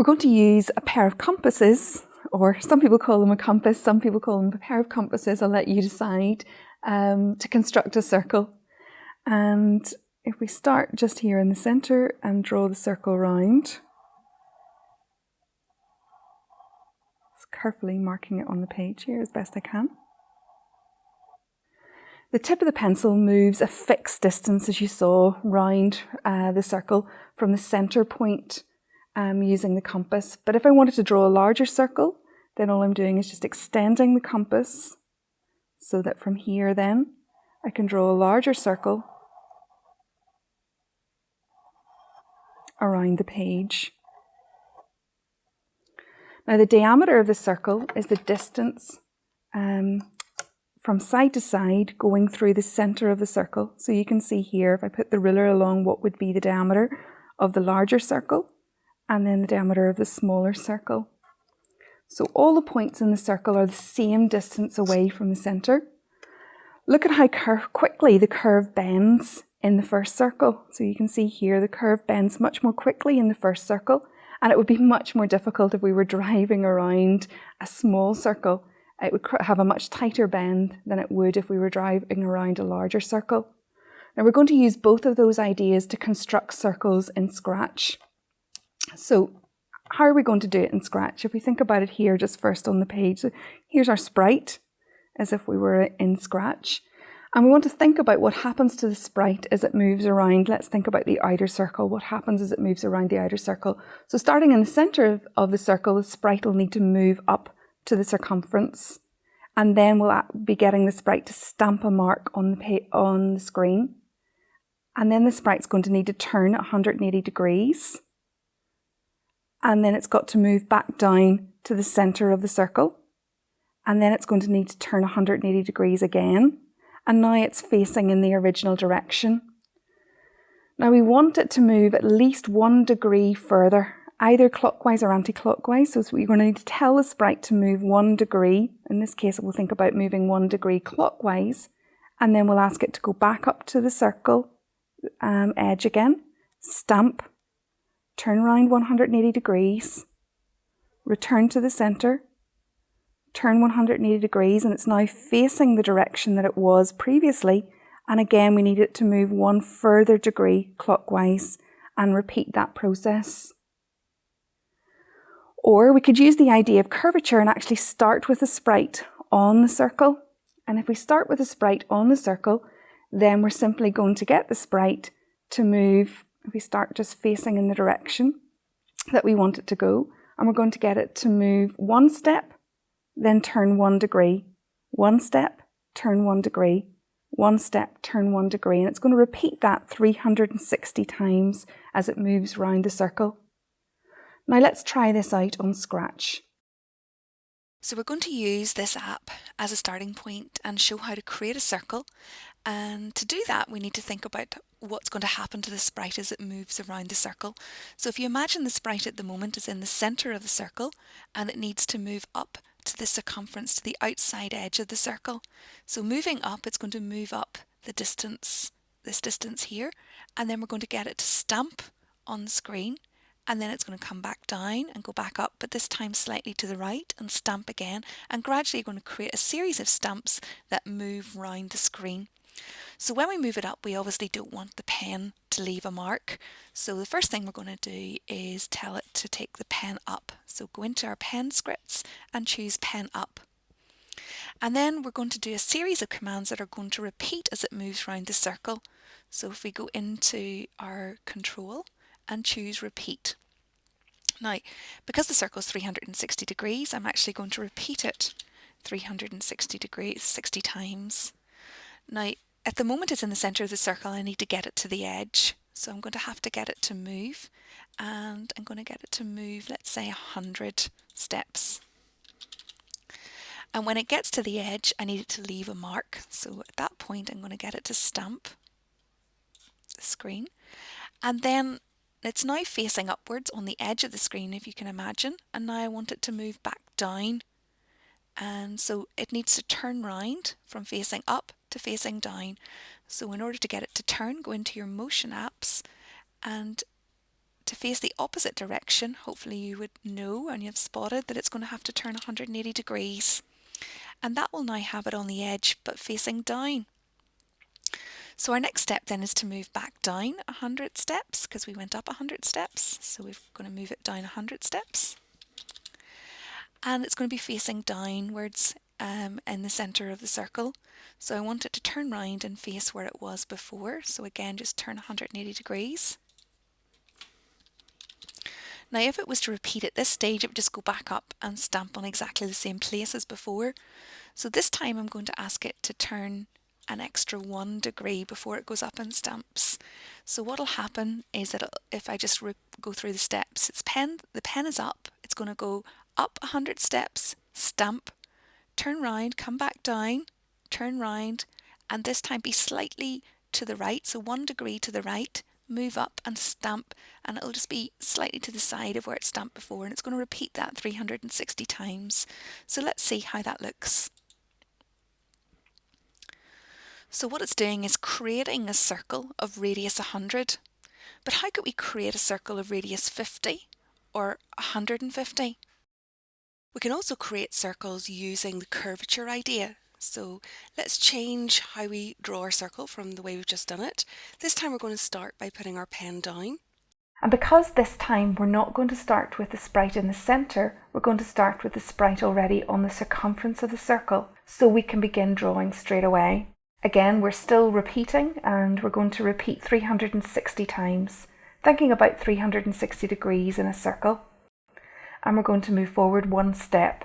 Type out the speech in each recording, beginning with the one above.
We're going to use a pair of compasses, or some people call them a compass, some people call them a pair of compasses, I'll let you decide, um, to construct a circle. And if we start just here in the centre and draw the circle round, carefully marking it on the page here as best I can. The tip of the pencil moves a fixed distance, as you saw, round uh, the circle from the centre point um, using the compass. But if I wanted to draw a larger circle, then all I'm doing is just extending the compass so that from here then I can draw a larger circle around the page. Now the diameter of the circle is the distance um, from side to side going through the centre of the circle. So you can see here, if I put the ruler along what would be the diameter of the larger circle and then the diameter of the smaller circle. So all the points in the circle are the same distance away from the centre. Look at how quickly the curve bends in the first circle. So you can see here the curve bends much more quickly in the first circle and it would be much more difficult if we were driving around a small circle. It would have a much tighter bend than it would if we were driving around a larger circle. Now we're going to use both of those ideas to construct circles in Scratch. So how are we going to do it in Scratch? If we think about it here just first on the page, here's our sprite as if we were in Scratch. And we want to think about what happens to the sprite as it moves around. Let's think about the outer circle. What happens as it moves around the outer circle? So starting in the center of, the circle, the sprite will need to move up to the circumference. And then we'll be getting the sprite to stamp a mark on the, on the screen. And then the sprite's going to need to turn 180 degrees. And then it's got to move back down to the center of the circle. And then it's going to need to turn 180 degrees again and now it's facing in the original direction. Now we want it to move at least one degree further, either clockwise or anti-clockwise. So we're going to need to tell the sprite to move one degree. In this case, we'll think about moving one degree clockwise, and then we'll ask it to go back up to the circle um, edge again, stamp, turn around 180 degrees, return to the center, turn 180 degrees and it's now facing the direction that it was previously. And again, we need it to move one further degree clockwise and repeat that process. Or we could use the idea of curvature and actually start with a sprite on the circle. And if we start with a sprite on the circle, then we're simply going to get the sprite to move, we start just facing in the direction that we want it to go, and we're going to get it to move one step then turn one degree, one step, turn one degree, one step, turn one degree. And it's going to repeat that 360 times as it moves round the circle. Now let's try this out on Scratch. So we're going to use this app as a starting point and show how to create a circle. And to do that, we need to think about what's going to happen to the sprite as it moves around the circle. So if you imagine the sprite at the moment is in the center of the circle and it needs to move up to the circumference, to the outside edge of the circle. So moving up, it's going to move up the distance, this distance here, and then we're going to get it to stamp on the screen, and then it's going to come back down and go back up, but this time slightly to the right and stamp again, and gradually you're going to create a series of stamps that move round the screen. So when we move it up, we obviously don't want the pen to leave a mark. So the first thing we're going to do is tell it to take the pen up. So go into our pen scripts and choose pen up. And then we're going to do a series of commands that are going to repeat as it moves around the circle. So if we go into our control and choose repeat. Now, because the circle is 360 degrees, I'm actually going to repeat it 360 degrees 60 times. Now, at the moment it's in the centre of the circle, I need to get it to the edge. So I'm going to have to get it to move and I'm going to get it to move, let's say 100 steps. And when it gets to the edge, I need it to leave a mark. So at that point, I'm going to get it to stamp the screen. And then it's now facing upwards on the edge of the screen, if you can imagine. And now I want it to move back down. And so it needs to turn round from facing up to facing down. So in order to get it to turn, go into your motion apps and to face the opposite direction, hopefully you would know and you've spotted that it's going to have to turn 180 degrees. And that will now have it on the edge but facing down. So our next step then is to move back down 100 steps because we went up 100 steps. So we're going to move it down 100 steps. And it's going to be facing downwards um, in the centre of the circle. So I want it to turn round and face where it was before. So again, just turn 180 degrees. Now if it was to repeat at this stage, it would just go back up and stamp on exactly the same place as before. So this time I'm going to ask it to turn an extra one degree before it goes up and stamps. So what'll happen is that if I just go through the steps, its pen, the pen is up, it's going to go up 100 steps, stamp, turn round, come back down, turn round, and this time be slightly to the right, so one degree to the right, move up and stamp, and it'll just be slightly to the side of where it stamped before, and it's going to repeat that 360 times. So let's see how that looks. So what it's doing is creating a circle of radius 100. But how could we create a circle of radius 50 or 150? We can also create circles using the curvature idea. So let's change how we draw our circle from the way we've just done it. This time we're going to start by putting our pen down. And because this time we're not going to start with the sprite in the centre, we're going to start with the sprite already on the circumference of the circle, so we can begin drawing straight away. Again, we're still repeating and we're going to repeat 360 times, thinking about 360 degrees in a circle. And we're going to move forward one step.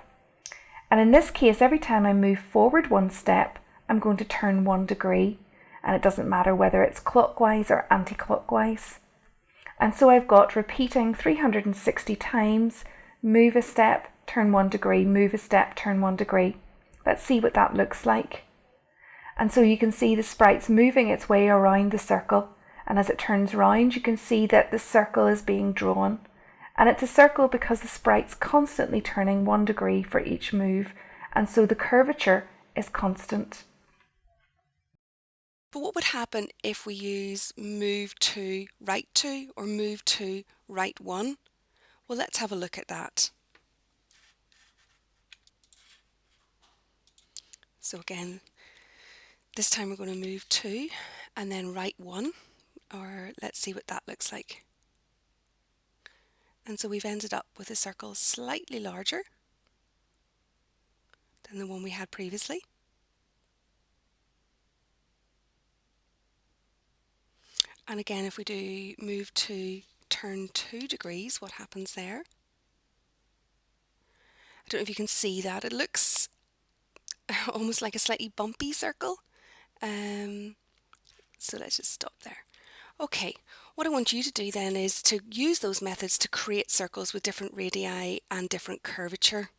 And in this case, every time I move forward one step, I'm going to turn one degree. And it doesn't matter whether it's clockwise or anti-clockwise. And so I've got repeating 360 times, move a step, turn one degree, move a step, turn one degree. Let's see what that looks like. And so you can see the sprite's moving its way around the circle. And as it turns round, you can see that the circle is being drawn. And it's a circle because the sprite's constantly turning one degree for each move. And so the curvature is constant. But what would happen if we use move to right two or move to right one? Well, let's have a look at that. So again, this time we're going to move two and then right one, or let's see what that looks like. And so we've ended up with a circle slightly larger than the one we had previously. And again, if we do move to turn two degrees, what happens there? I don't know if you can see that. It looks almost like a slightly bumpy circle. Um, so let's just stop there. Okay, what I want you to do then is to use those methods to create circles with different radii and different curvature.